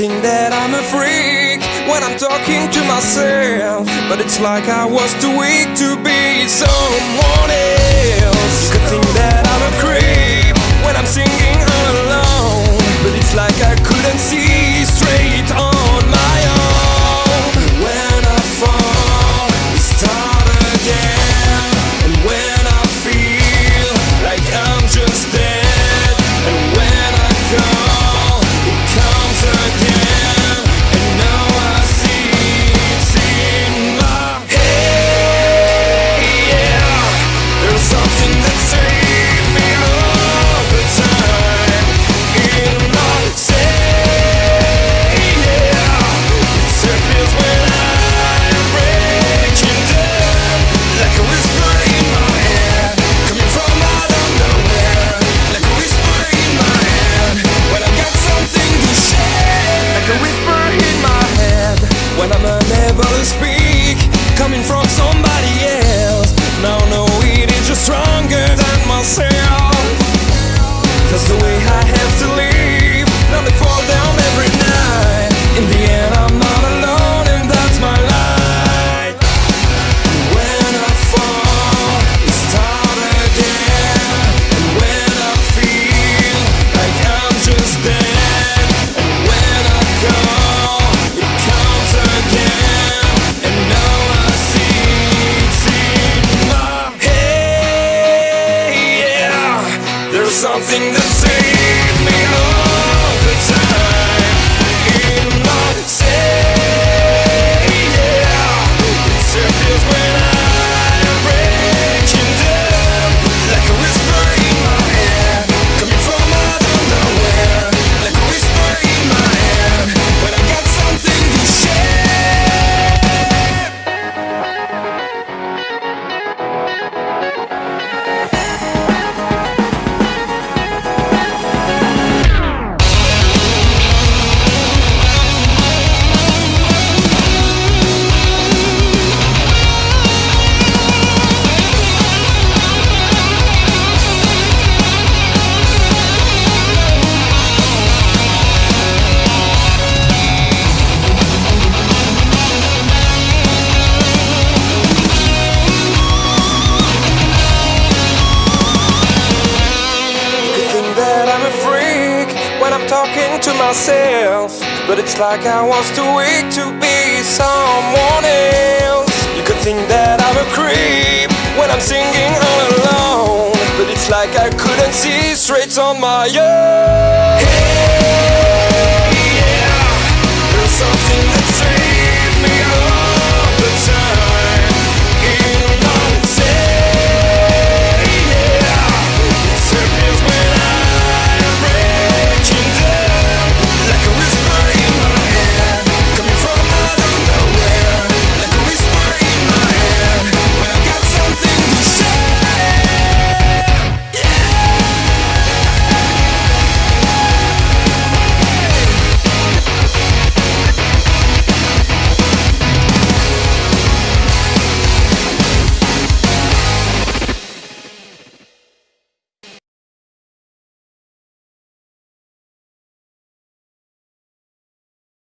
think that I'm a freak when I'm talking to myself, but it's like I was too weak to be someone else. to speak coming from somebody else. Now, no, it is just stronger than myself. Cause the way I something to say. to myself But it's like I was too weak to be someone else. You could think that I'm a creep When I'm singing all alone But it's like I couldn't see straight on my own.